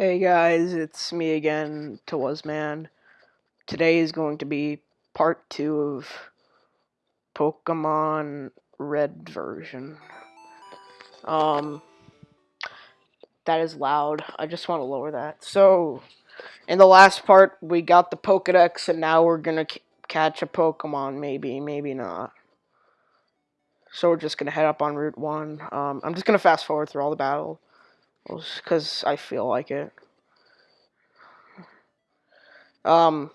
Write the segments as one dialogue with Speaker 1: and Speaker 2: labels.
Speaker 1: Hey guys, it's me again, Man. Today is going to be part two of Pokemon Red version. Um, that is loud. I just want to lower that. So, in the last part, we got the Pokedex, and now we're gonna catch a Pokemon. Maybe, maybe not. So we're just gonna head up on Route One. Um, I'm just gonna fast forward through all the battle because I feel like it. Um,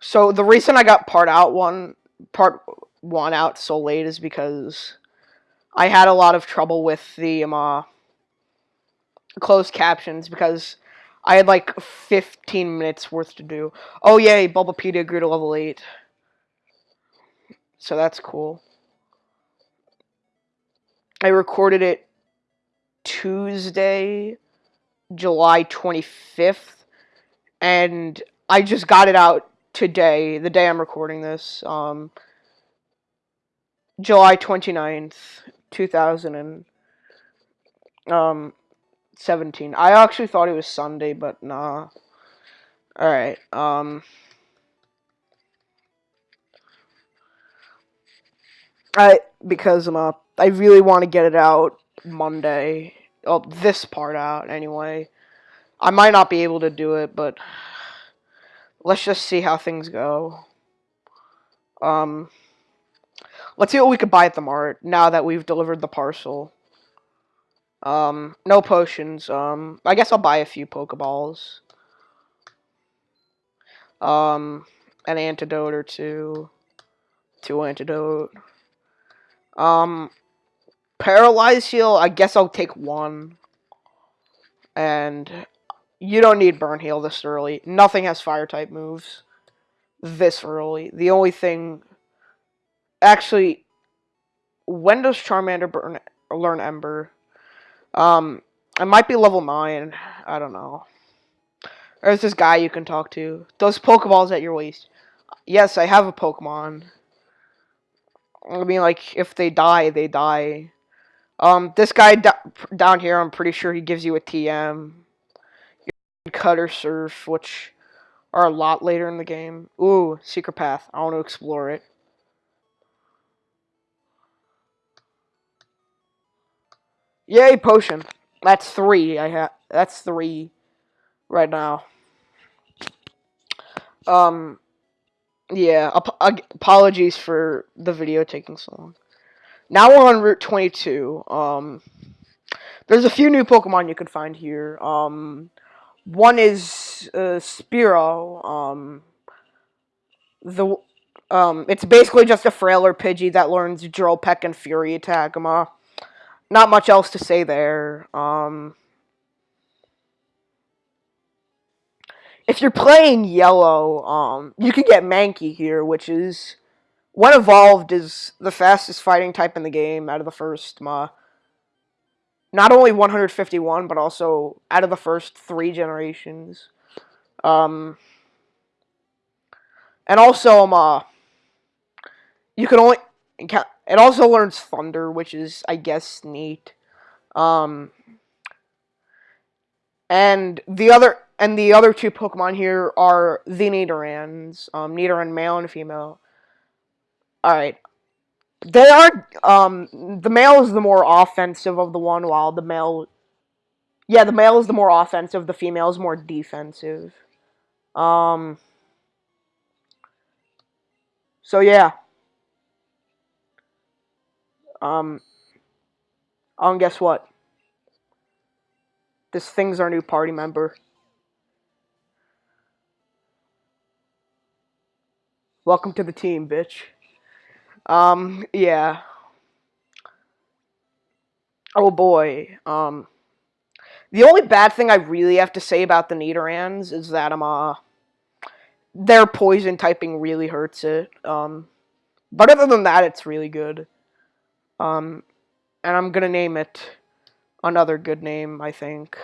Speaker 1: so the reason I got part out one, part one out so late is because I had a lot of trouble with the um, uh, closed captions because I had like 15 minutes worth to do. Oh yay, Bulbapedia grew to level 8. So that's cool. I recorded it Tuesday, July 25th, and I just got it out today, the day I'm recording this, um, July 29th, 2017. Um, I actually thought it was Sunday, but nah. Alright, um... I, because I'm up, I really want to get it out Monday. Oh, this part out, anyway. I might not be able to do it, but let's just see how things go. Um, let's see what we could buy at the mart now that we've delivered the parcel. Um, no potions. Um, I guess I'll buy a few Pokeballs. Um, an antidote or two. Two antidote. Um, paralyze heal. I guess I'll take one. And you don't need burn heal this early. Nothing has fire type moves this early. The only thing, actually, when does Charmander burn learn Ember? Um, it might be level nine. I don't know. There's this guy you can talk to. Those Pokeballs at your waist. Yes, I have a Pokemon. I mean, like, if they die, they die. Um, this guy down here, I'm pretty sure he gives you a TM. Cutter Surf, which are a lot later in the game. Ooh, Secret Path. I want to explore it. Yay, potion. That's three. I have. That's three right now. Um, yeah. Ap apologies for the video taking so long. Now we're on Route 22. Um, there's a few new Pokemon you can find here. Um, one is uh, Spearow. Um, the um, it's basically just a frailer Pidgey that learns Drill Peck and Fury Attack. Uh, not much else to say there. Um, if you're playing yellow, um, you can get Mankey here, which is when evolved is the fastest fighting type in the game out of the first. Uh, not only 151, but also out of the first three generations. Um, and also, uh, you can only it also learns Thunder, which is, I guess, neat. Um, and the other and the other two Pokemon here are the Nidorans, um, Nidoran male and female. All right, they are, um, the male is the more offensive of the one, while the male, yeah, the male is the more offensive, the female is more defensive. Um, so yeah. Um, um, guess what? This thing's our new party member. Welcome to the team, bitch. Um, yeah. Oh boy. Um, the only bad thing I really have to say about the Nidorans is that um, uh, their poison typing really hurts it. Um, but other than that, it's really good. Um, and I'm gonna name it another good name, I think.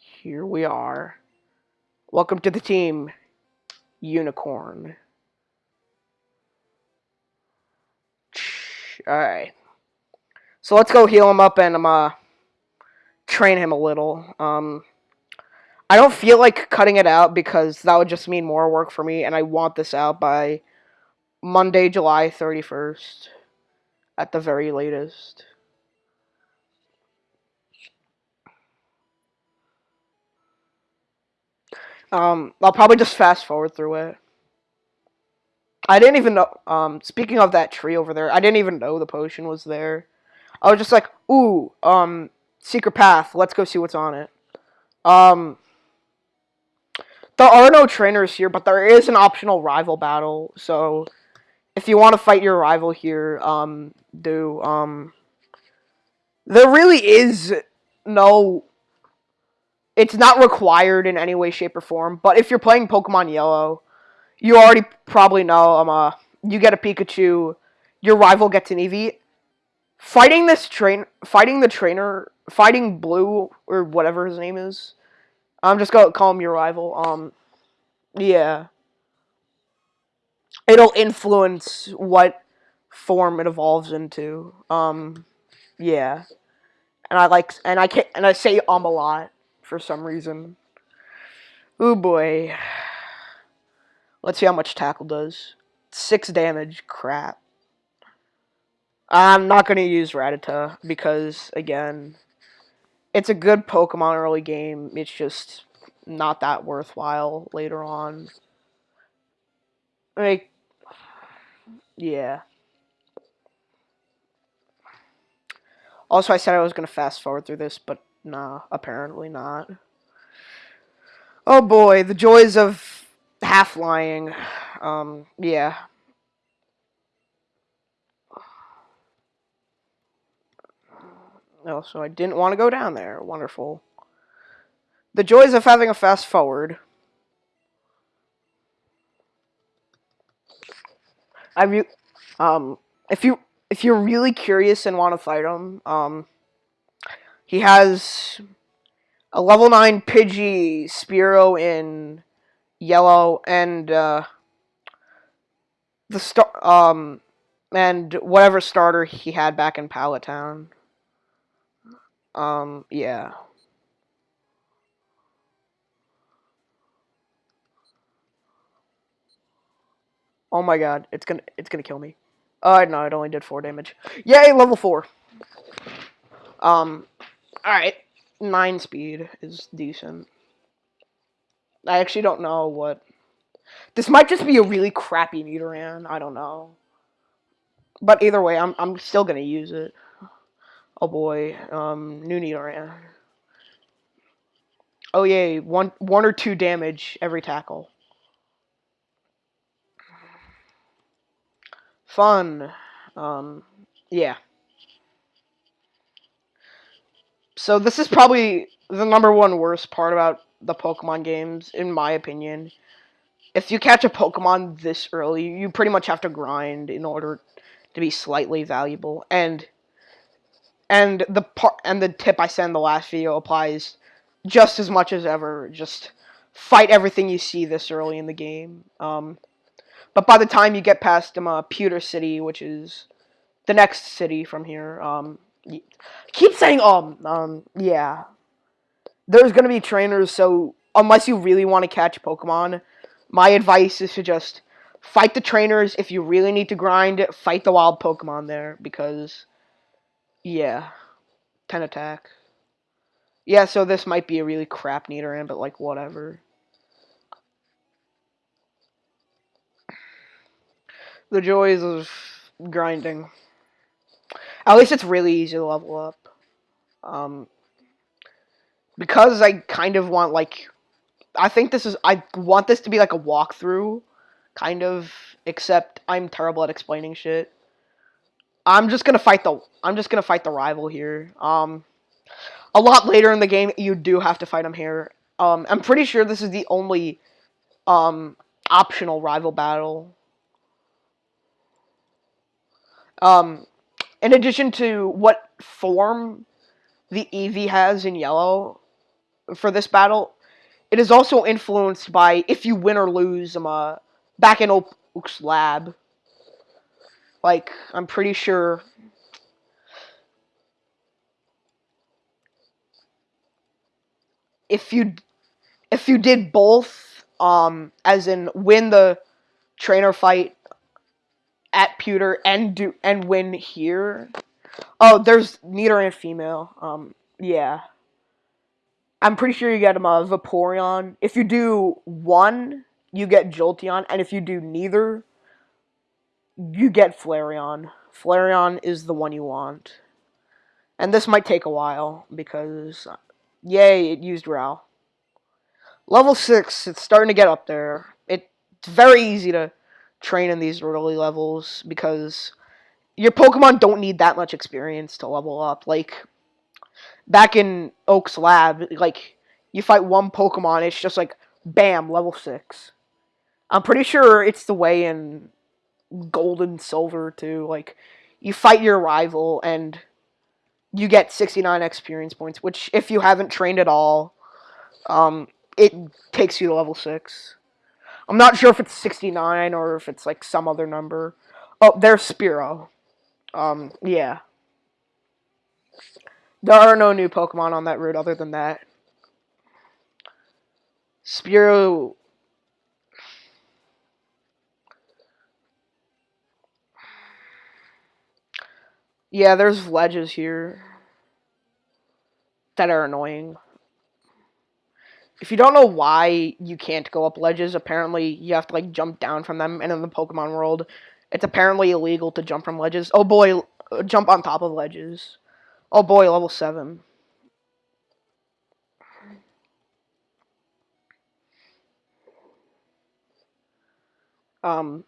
Speaker 1: Here we are. Welcome to the team, Unicorn. Alright. So let's go heal him up and um, uh, train him a little. Um, I don't feel like cutting it out because that would just mean more work for me, and I want this out by Monday, July 31st at the very latest. Um, I'll probably just fast forward through it. I didn't even know. Um, speaking of that tree over there, I didn't even know the potion was there. I was just like, ooh, um, secret path. Let's go see what's on it. Um, there are no trainers here, but there is an optional rival battle. So, if you want to fight your rival here, um, do um, there really is no it's not required in any way, shape, or form. But if you're playing Pokemon Yellow, you already probably know um uh you get a Pikachu, your rival gets an Eevee. Fighting this train, fighting the trainer, fighting Blue or whatever his name is. I'm just gonna call him your rival. Um, yeah. It'll influence what form it evolves into. Um, yeah. And I like, and I can, and I say um a lot for some reason. Oh boy. Let's see how much tackle does. Six damage. Crap. I'm not going to use Rattata because, again, it's a good Pokemon early game. It's just not that worthwhile later on. Like, yeah. Also, I said I was going to fast forward through this, but Nah, apparently not. Oh boy, the joys of half lying. Um, yeah. Oh, so I didn't want to go down there. Wonderful. The joys of having a fast forward. I re um if you if you're really curious and want to fight him, um he has a level 9 Pidgey Spearow in yellow and uh, the star um and whatever starter he had back in Pallet Town. Um yeah. Oh my god, it's gonna it's gonna kill me. Oh no, it only did four damage. Yay, level four. Um Alright, 9 speed is decent. I actually don't know what... This might just be a really crappy Nidoran, I don't know. But either way, I'm, I'm still gonna use it. Oh boy, um, new Nidoran. Oh yay, one, one or two damage every tackle. Fun. Um, yeah. So this is probably the number one worst part about the Pokemon games, in my opinion. If you catch a Pokemon this early, you pretty much have to grind in order to be slightly valuable. And and the part and the tip I said in the last video applies just as much as ever. Just fight everything you see this early in the game. Um, but by the time you get past um, uh, Pewter City, which is the next city from here, um, keep saying um um yeah. There's gonna be trainers, so unless you really want to catch Pokemon, my advice is to just fight the trainers. If you really need to grind, fight the wild Pokemon there because yeah, ten attack. Yeah, so this might be a really crap Nidoran, but like whatever. The joys of grinding. At least it's really easy to level up. Um, because I kind of want, like, I think this is, I want this to be like a walkthrough, kind of, except I'm terrible at explaining shit. I'm just gonna fight the, I'm just gonna fight the rival here. Um, a lot later in the game, you do have to fight him here. Um, I'm pretty sure this is the only, um, optional rival battle. Um, in addition to what form the Eevee has in yellow for this battle, it is also influenced by if you win or lose um, uh, back in Oak's lab. Like, I'm pretty sure... If you if you did both, um, as in win the trainer fight at pewter and do and win here. Oh, there's Nidoran female. Um, yeah. I'm pretty sure you get him a Vaporeon. If you do one, you get Jolteon, and if you do neither, you get Flareon. Flareon is the one you want. And this might take a while, because, yay, it used Ral. Level 6, it's starting to get up there. It's very easy to train in these early levels, because your Pokemon don't need that much experience to level up. Like, back in Oak's lab, like, you fight one Pokemon, it's just like, bam, level 6. I'm pretty sure it's the way in Gold and Silver, too. Like, you fight your rival, and you get 69 experience points, which, if you haven't trained at all, um, it takes you to level 6. I'm not sure if it's 69 or if it's, like, some other number. Oh, there's Spearow. Um, yeah. There are no new Pokemon on that route other than that. Spearow. Yeah, there's ledges here that are annoying. If you don't know why you can't go up ledges, apparently you have to like jump down from them, and in the Pokemon world, it's apparently illegal to jump from ledges. Oh boy, jump on top of ledges. Oh boy, level 7. Um,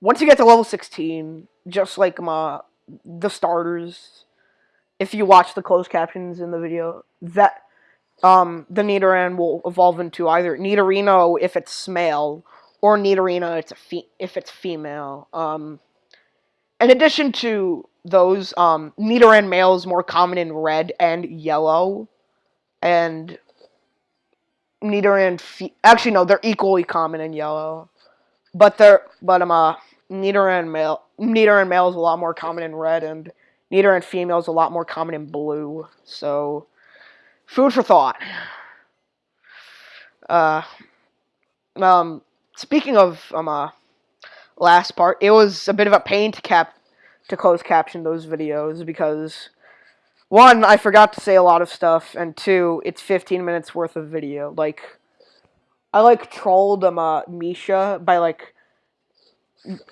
Speaker 1: once you get to level 16, just like my the starters, if you watch the closed captions in the video, that um, the Nidoran will evolve into either Nidorino if it's male, or Nidorina it's if it's female. Um, in addition to those, um, Nidoran male is more common in red and yellow, and Nidoran actually no, they're equally common in yellow, but they're but um uh Nidoran male Nidoran male is a lot more common in red, and Nidoran female is a lot more common in blue. So, food for thought. Uh, um, speaking of um uh, last part, it was a bit of a pain to cap to close caption those videos because one, I forgot to say a lot of stuff, and two, it's 15 minutes worth of video. Like, I like trolled um uh, Misha by like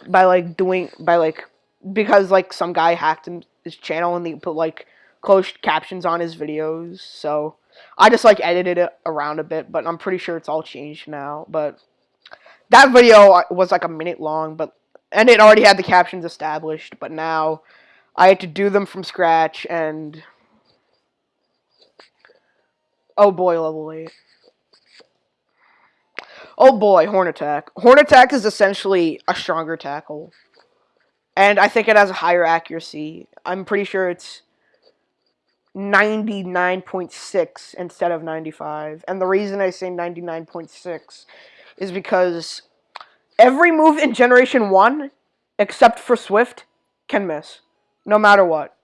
Speaker 1: by like doing by like because like some guy hacked his channel and they put like closed captions on his videos. So I just like edited it around a bit, but I'm pretty sure it's all changed now. But that video uh, was like a minute long, but and it already had the captions established. But now I had to do them from scratch, and oh boy, oh level eight. Oh boy, Horn Attack. Horn Attack is essentially a stronger tackle. And I think it has a higher accuracy. I'm pretty sure it's 99.6 instead of 95. And the reason I say 99.6 is because every move in Generation 1, except for Swift, can miss. No matter what.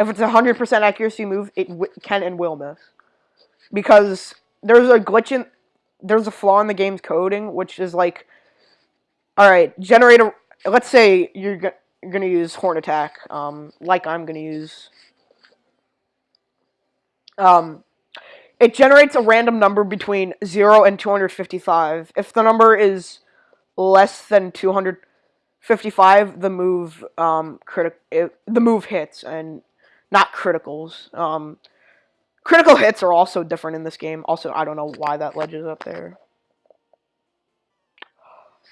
Speaker 1: If it's a 100% accuracy move, it can and will miss. Because there's a glitch in there's a flaw in the game's coding, which is like, all right, generate a. Let's say you're you're gonna use Horn Attack, um, like I'm gonna use. Um, it generates a random number between zero and 255. If the number is less than 255, the move um critic the move hits and not criticals. Um, Critical hits are also different in this game. Also, I don't know why that ledge is up there.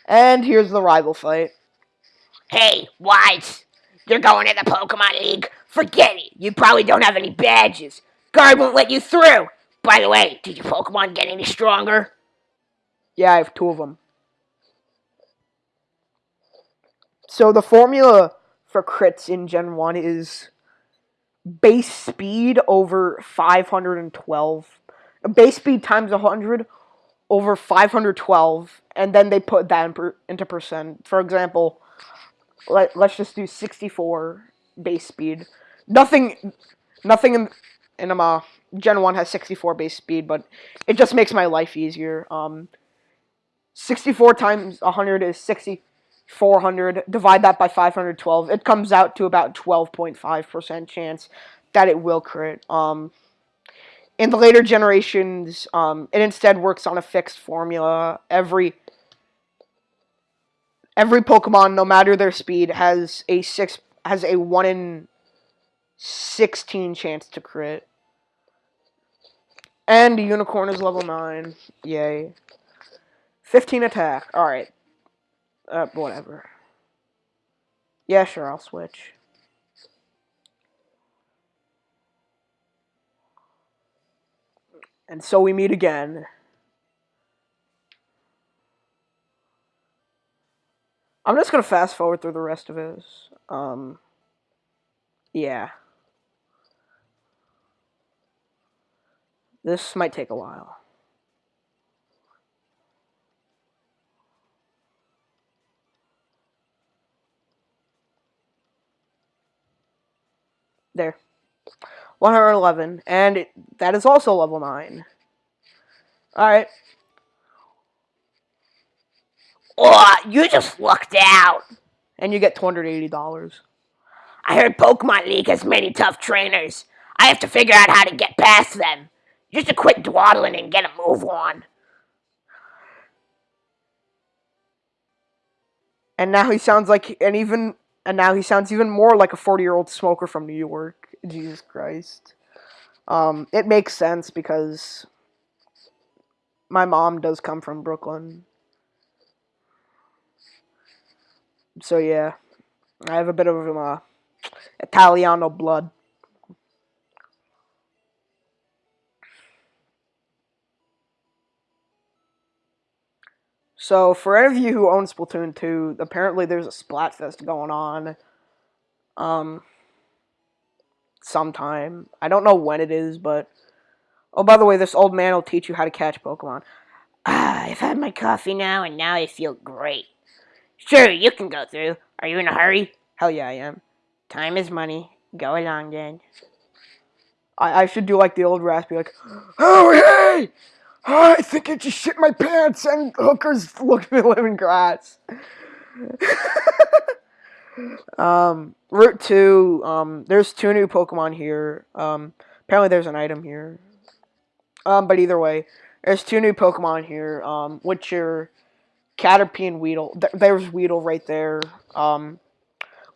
Speaker 1: And here's the rival fight.
Speaker 2: Hey, White! You're going to the Pokemon League? Forget it! You probably don't have any badges. Guard won't let you through! By the way, did your Pokemon get any stronger?
Speaker 1: Yeah, I have two of them. So the formula for crits in Gen 1 is base speed over 512 base speed times 100 over 512 and then they put that in per, into percent for example let, let's just do 64 base speed nothing nothing in in um, uh, Gen One has 64 base speed, but it just makes my life easier. Um, 64 times 100 is 6400. Divide that by 512. It comes out to about 12.5% chance that it will crit. Um, in the later generations, um, it instead works on a fixed formula. Every every Pokemon, no matter their speed, has a six has a one in sixteen chance to crit. And Unicorn is level nine. Yay. Fifteen attack. Alright. Uh, whatever. Yeah, sure, I'll switch. And so we meet again. I'm just gonna fast forward through the rest of this. Um, yeah. This might take a while. There. 111, and it, that is also level 9. Alright.
Speaker 2: Oh, you just lucked out.
Speaker 1: And you get $280.
Speaker 2: I heard Pokemon League has many tough trainers. I have to figure out how to get past them. Just to quit dawdling and get a move on.
Speaker 1: And now he sounds like and even and now he sounds even more like a 40-year-old smoker from New York. Jesus Christ. Um, it makes sense because my mom does come from Brooklyn. So yeah, I have a bit of uh, Italiano blood. So for any of you who own Splatoon 2, apparently there's a Splatfest going on. Um, sometime. I don't know when it is, but oh, by the way, this old man will teach you how to catch Pokemon.
Speaker 2: Ah, I've had my coffee now, and now I feel great. Sure, you can go through. Are you in a hurry?
Speaker 1: Hell yeah, I am.
Speaker 2: Time is money. Go along then.
Speaker 1: I, I should do like the old raspy, like, oh hey, oh, I think I just shit my pants, and hookers look at me living grass. um, Route 2, um, there's two new Pokemon here. Um, apparently there's an item here. Um, but either way, there's two new Pokemon here, um, which are Caterpie and Weedle. Th there's Weedle right there. Um,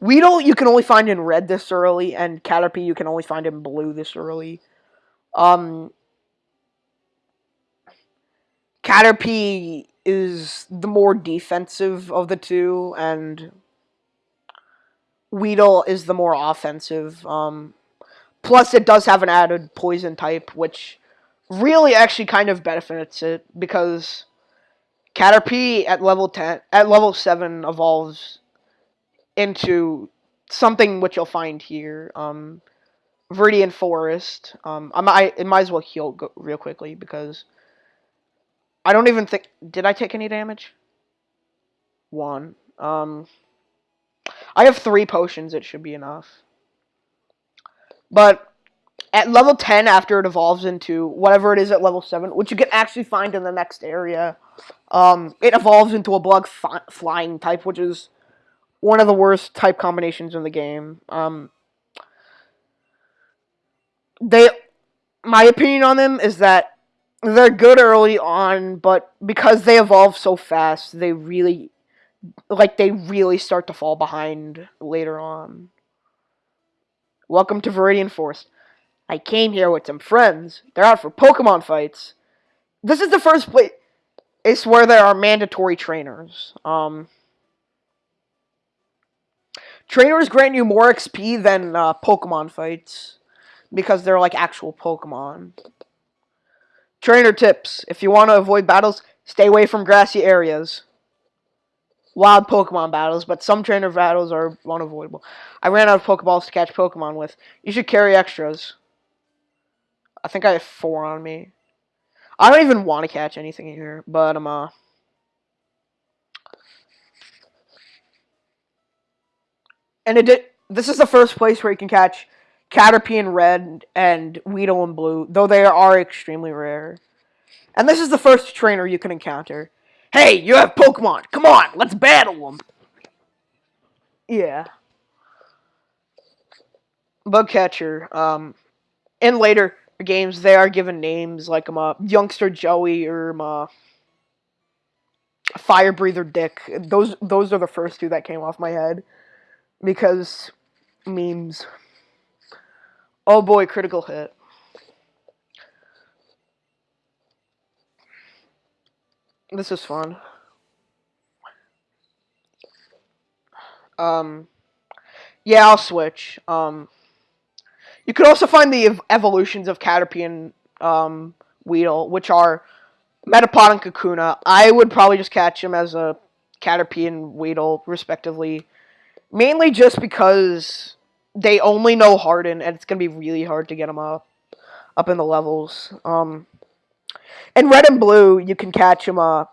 Speaker 1: Weedle you can only find in red this early, and Caterpie you can only find in blue this early. Um, Caterpie is the more defensive of the two, and Weedle is the more offensive. Um, plus, it does have an added poison type, which really actually kind of benefits it because Caterpie at level ten, at level seven, evolves into something which you'll find here. Um, Viridian Forest. Um, I might, it might as well heal real quickly because I don't even think. Did I take any damage? One. Um, I have three potions. It should be enough. But at level 10, after it evolves into whatever it is at level 7, which you can actually find in the next area, um, it evolves into a bug flying type, which is one of the worst type combinations in the game. Um, they, my opinion on them is that they're good early on, but because they evolve so fast, they really, like, they really start to fall behind later on. Welcome to Viridian Forest. I came here with some friends. They're out for Pokemon fights. This is the first place it's where there are mandatory trainers. Um, trainers grant you more XP than uh, Pokemon fights because they're like actual Pokemon. Trainer tips: If you want to avoid battles, stay away from grassy areas. Wild Pokemon battles, but some trainer battles are unavoidable. I ran out of Pokeballs to catch Pokemon with. You should carry extras. I think I have four on me. I don't even want to catch anything here, but I'm uh and it did, this is the first place where you can catch Caterpie in red, and Weedle in blue, though they are extremely rare. And this is the first trainer you can encounter. Hey, you have Pokemon! Come on, let's battle them! Yeah. Bugcatcher. Um, in later games, they are given names like um, uh, Youngster Joey or um, uh, Fire Breather Dick. Those those are the first two that came off my head because memes. Oh boy, critical hit. This is fun. Um, yeah, I'll switch. Um, you could also find the ev- evolutions of Caterpie and um, Weedle, which are Metapod and Kakuna. I would probably just catch them as a Caterpie and Weedle, respectively. Mainly just because they only know Harden, and it's gonna be really hard to get them up, up in the levels. Um, Red and Blue, you can catch them uh,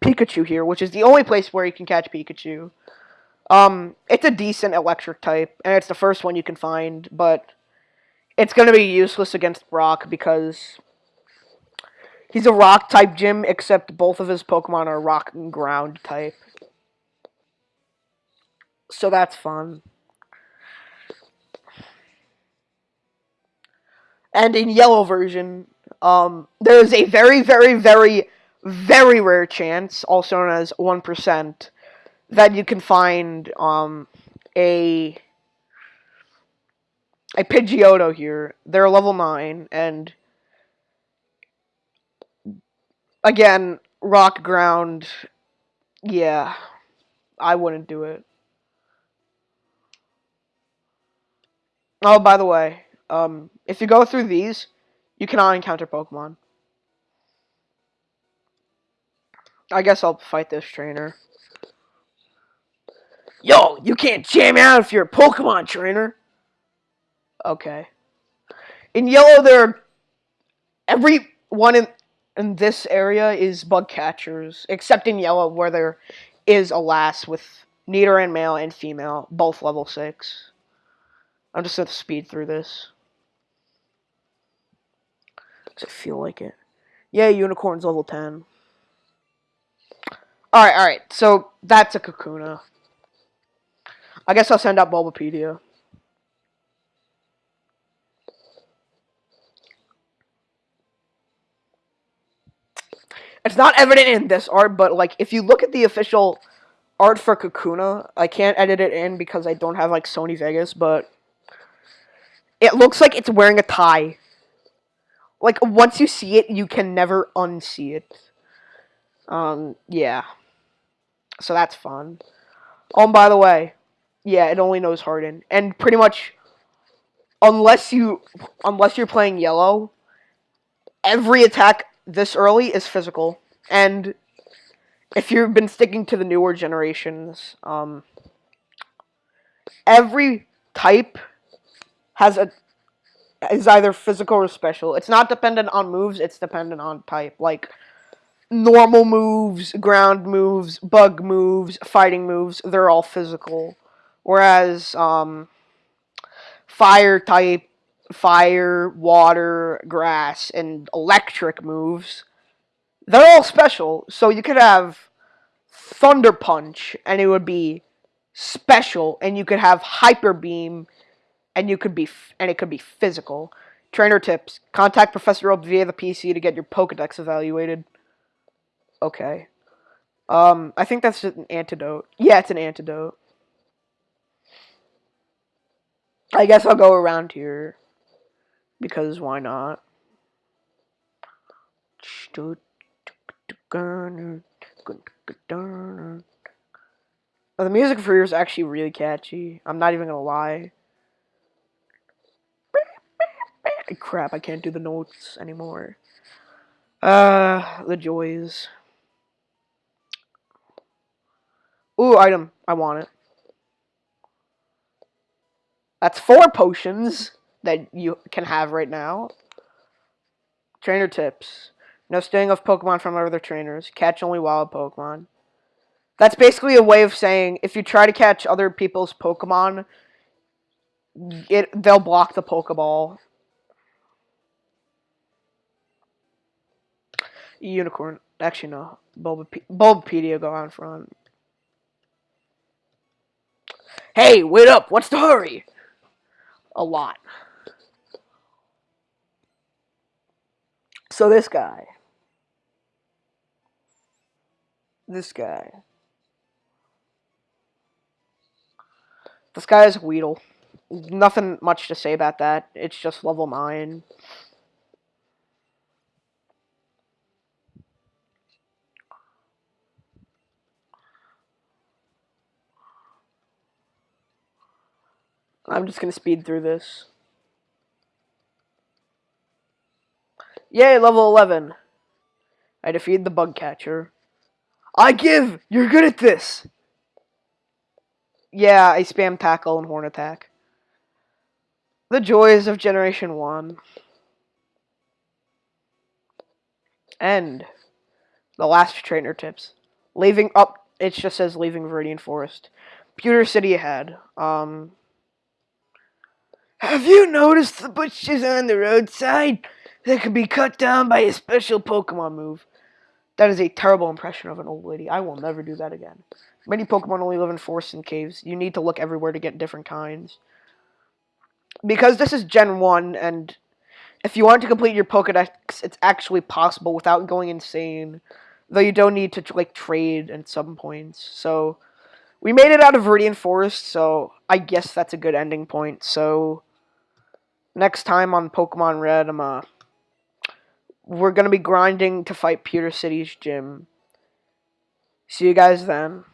Speaker 1: Pikachu here, which is the only place where you can catch Pikachu. Um, it's a decent electric type, and it's the first one you can find, but it's gonna be useless against Brock because he's a rock type gym, except both of his Pokemon are rock and ground type. So that's fun. And in yellow version, um, there's a very, very, very, very rare chance, also known as 1%, that you can find um, a a Pidgeotto here. They're level 9, and again, rock ground, yeah, I wouldn't do it. Oh, by the way, um, if you go through these, you cannot encounter Pokemon. I guess I'll fight this trainer. Yo, you can't jam out if you're a Pokemon trainer. Okay. In yellow, there are every one in in this area is bug catchers, except in yellow where there is a lass with Nidoran male and female, both level six. I'm just gonna speed through this. It feel like it? Yeah, unicorn's level ten. Alright, alright, so that's a Kakuna. I guess I'll send out Bulbapedia. It's not evident in this art, but like if you look at the official art for Kakuna, I can't edit it in because I don't have like Sony Vegas, but it looks like it's wearing a tie. Like once you see it, you can never unsee it. Um, yeah. So that's fun. Oh, by the way, yeah, it only knows Harden, and pretty much, unless you, unless you're playing yellow, every attack this early is physical, and if you've been sticking to the newer generations, um, every type has a is either physical or special. It's not dependent on moves. It's dependent on type. Like normal moves, ground moves, bug moves, fighting moves. They're all physical. Whereas um, fire type, fire, water, grass, and electric moves, they're all special. So you could have Thunder Punch, and it would be special, and you could have Hyper Beam, and you could be and it could be physical. Trainer tips: Contact Professor Oak via the PC to get your Pokedex evaluated. Okay. Um, I think that's just an antidote. Yeah, it's an antidote. I guess I'll go around here. Because why not? Oh, the music for here is actually really catchy. I'm not even gonna lie. Crap, I can't do the notes anymore. Uh, the joys. Ooh, item. I want it. That's four potions that you can have right now. Trainer tips. No stealing of Pokemon from other trainers. Catch only wild Pokemon. That's basically a way of saying if you try to catch other people's Pokemon, it they'll block the Pokeball. Unicorn. Actually, no. Bulbape- Bulbapedia go on front. Hey, wait up! What's the hurry? A lot. So this guy. This guy. This guy is Weedle. Nothing much to say about that. It's just level 9. I'm just gonna speed through this. Yay, level 11. I defeat the bug catcher. I give! You're good at this! Yeah, I spam tackle and horn attack. The joys of Generation 1. And the last trainer tips. Leaving up, it just says leaving Viridian Forest. Pewter City ahead. Um, have you noticed the bushes on the roadside that can be cut down by a special Pokemon move? That is a terrible impression of an old lady. I will never do that again. Many Pokemon only live in forests and caves. You need to look everywhere to get different kinds. Because this is Gen 1, and if you want to complete your Pokedex, it's actually possible without going insane. Though you don't need to, like, trade at some points. So, we made it out of Viridian Forest, so I guess that's a good ending point. So, next time on Pokemon Red, I'm, uh, we're going to be grinding to fight Pewter City's gym. See you guys then.